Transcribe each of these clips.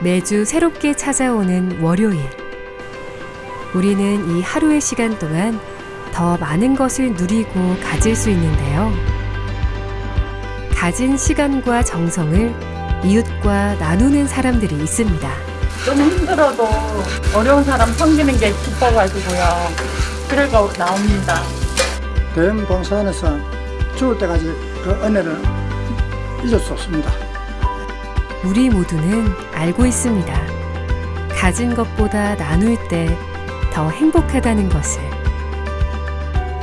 매주 새롭게 찾아오는 월요일. 우리는 이 하루의 시간 동안 더 많은 것을 누리고 가질 수 있는데요. 가진 시간과 정성을 이웃과 나누는 사람들이 있습니다. 좀 힘들어도 어려운 사람 섬기는 게 기뻐가지고요. 그래서 나옵니다. 대형 봉사원에서 죽을 때까지 그 은혜를 잊을 수 없습니다. 우리 모두는 알고 있습니다. 가진 것보다 나눌 때 더 행복하다는 것을.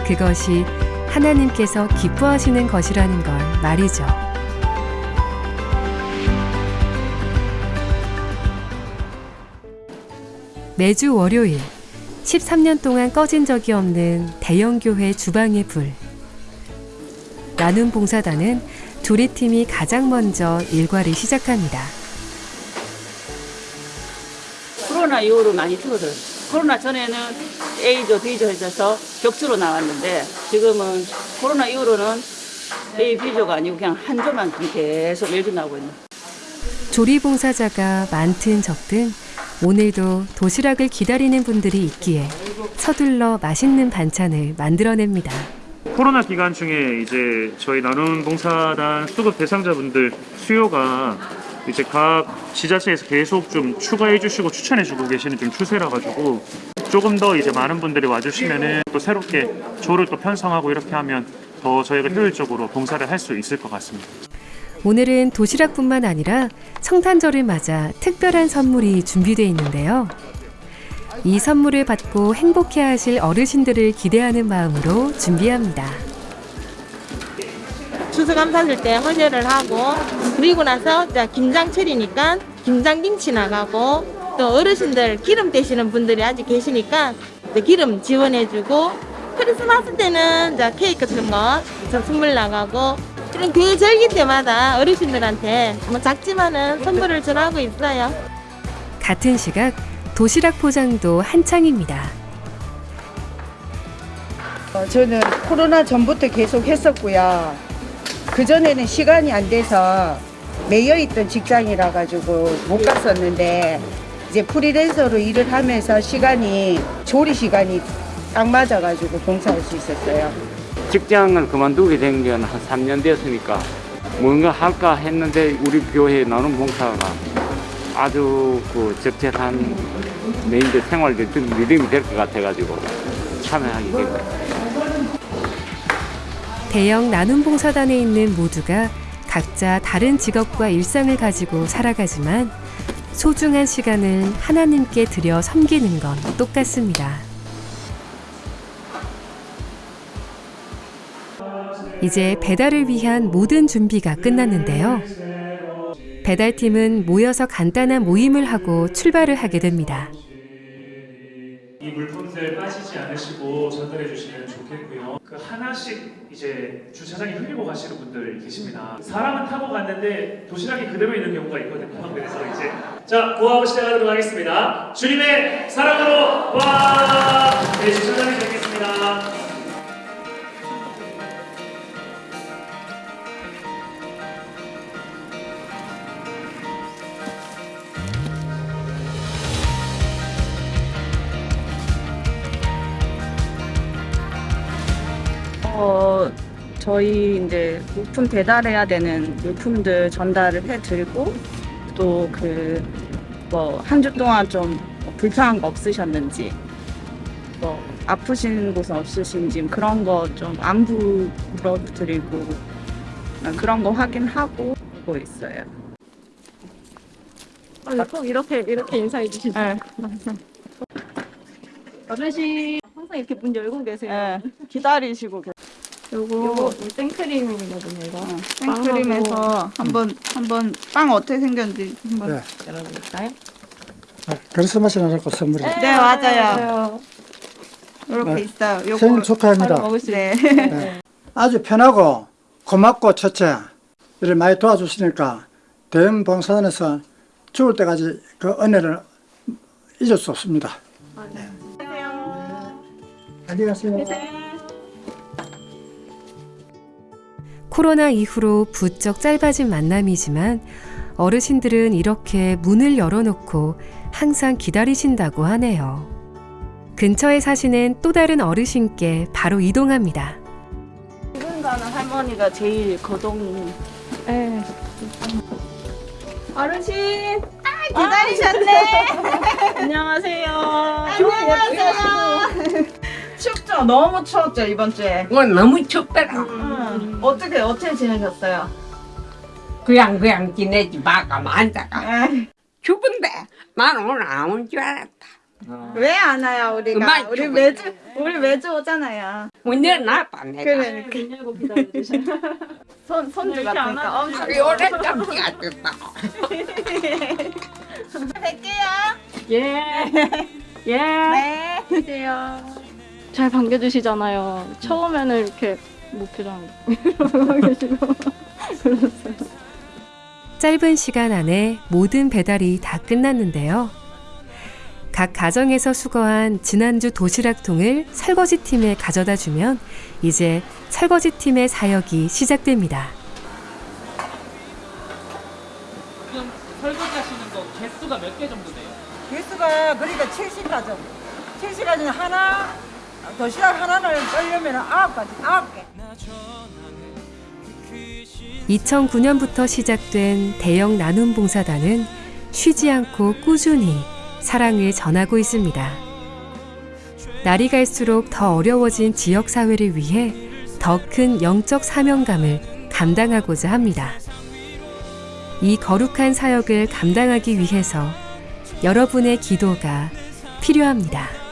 그것이 하나님께서 기뻐하시는 것이라는 걸 말이죠. 매주 월요일 13년 동안 꺼진 적이 없는 대형교회 주방의 불. 나눔 봉사단은 조리 팀이 가장 먼저 일과를 시작합니다. 코로나 이후로 많이 줄어들어요. 코로나 전에는 A조, B조 해서 격주로 나왔는데 지금은 코로나 이후로는 A, B조가 아니고 그냥 한 조만 계속 매주 나오고 있는. 조리 봉사자가 많든 적든 오늘도 도시락을 기다리는 분들이 있기에 서둘러 맛있는 반찬을 만들어냅니다. 코로나 기간 중에 이제 저희 나눔 봉사단 수급 대상자분들 수요가 이제 각 지자체에서 계속 좀 추가해 주시고 추천해 주고 계시는 좀 추세라 가지고 조금 더 이제 많은 분들이 와주시면은 또 새롭게 조를 또 편성하고 이렇게 하면 더 저희가 효율적으로 봉사를 할 수 있을 것 같습니다. 오늘은 도시락뿐만 아니라 성탄절을 맞아 특별한 선물이 준비되어 있는데요. 이 선물을 받고 행복해 하실 어르신들을 기대하는 마음으로 준비합니다. 추수감사절 때 헌혈을 하고 그리고 나서 김장철이니까 김장김치 나가고 또 어르신들 기름 떼시는 분들이 아직 계시니까 기름 지원해주고 크리스마스 때는 케이크 같은 거 선물 나가고 이런 그 절기 때마다 어르신들한테 뭐 작지만은 선물을 전하고 있어요. 같은 시각 도시락 포장도 한창입니다. 어, 저는 코로나 전부터 계속 했었고요. 그전에는 시간이 안 돼서 매여 있던 직장이라 가지고 못 갔었는데 이제 프리랜서로 일을 하면서 시간이 조리 시간이 딱 맞아 가지고 봉사할 수 있었어요. 직장을 그만두게 된 게 한 3년 됐으니까 뭔가 할까 했는데 우리 교회 나눔 봉사가 아주 그 적절한 메인들 생활들 믿음이 될 것 같아가지고 참여하게 된 거예요. 대형 나눔 봉사단에 있는 모두가 각자 다른 직업과 일상을 가지고 살아가지만 소중한 시간을 하나님께 드려 섬기는 건 똑같습니다. 이제 배달을 위한 모든 준비가 끝났는데요. 배달팀은 모여서 간단한 모임을 하고 출발을 하게 됩니다. 이 물품들 빠지지 않으시고 전달해 주시면 좋겠고요. 그 하나씩 이제 주차장에 흘리고 가시는 분들 계십니다. 사람은 타고 갔는데 도시락이 그대로 있는 경우가 있거든요. 그래서 이제 자 구하고 시작하도록 하겠습니다. 주님의 사랑으로 와! 네 주차장에 드리겠습니다. 저희 이제 물품 배달해야 되는 물품들 전달을 해드리고 또 그 뭐 한 주 동안 좀 불편한 거 없으셨는지 뭐 아프신 곳은 없으신지 그런 거 좀 안부 물어드리고 그런 거 확인하고 하고 있어요. 꼭 이렇게 이렇게 인사해 주시죠. 네. 어르신 항상 이렇게 문 열고 계세요. 네. 기다리시고 계세요. 요거 생크림이거든요. 이거 생크림에서 한번 한번 빵 어떻게 생겼는지 한번 네. 열어볼까요? 네, 크리스마스는 않고 선물이. 네 맞아요. 이렇게 네. 있어요. 요거 생일 축하합니다. 먹을 수 네. 네. 아주 편하고 고맙고 첫째 이를 많이 도와주시니까 대형 봉사단에서 죽을 때까지 그 은혜를 잊을 수 없습니다. 네. 안녕히 가세요. 코로나 이후로 부쩍 짧아진 만남이지만 어르신들은 이렇게 문을 열어놓고 항상 기다리신다고 하네요. 근처에 사시는 또 다른 어르신께 바로 이동합니다. 지금 가는 할머니가 제일 거동. 예. 어르신. 아, 기다리셨네. 안녕하세요. 안녕하세요. 춥죠? 너무 추웠죠, 이번 주에. 뭐 너무 춥더라. 음, 어떻게, 어떻게 지내셨어요? 그냥 그냥 지내지 마가 앉아가. 추운데 난 오늘 안 온 줄 알았다. 왜안 와요, 우리가? 우리. 매주, 우리 매주 오잖아요. 문열 놨다 내가. 그러니까. 손, 손주 같으니까 엄청. 우리 오래 잠시가 됐다. 뵐게요. 예. 예. 네. 잘 반겨주시잖아요. 처음에는 이렇게 목표장 이러고 계시고. 짧은 시간 안에 모든 배달이 다 끝났는데요. 각 가정에서 수거한 지난주 도시락통을 설거지팀에 가져다 주면 이제 설거지팀의 사역이 시작됩니다. 지금 설거지하시는 거 개수가 몇 개 정도 돼요? 개수가 그러니까 70가정. 70가정 하나, 도시락 하나를 썰려면 아홉 가지, 아홉 개. 2009년부터 시작된 대형 나눔 봉사단은 쉬지 않고 꾸준히 사랑을 전하고 있습니다. 날이 갈수록 더 어려워진 지역 사회를 위해 더 큰 영적 사명감을 감당하고자 합니다. 이 거룩한 사역을 감당하기 위해서 여러분의 기도가 필요합니다.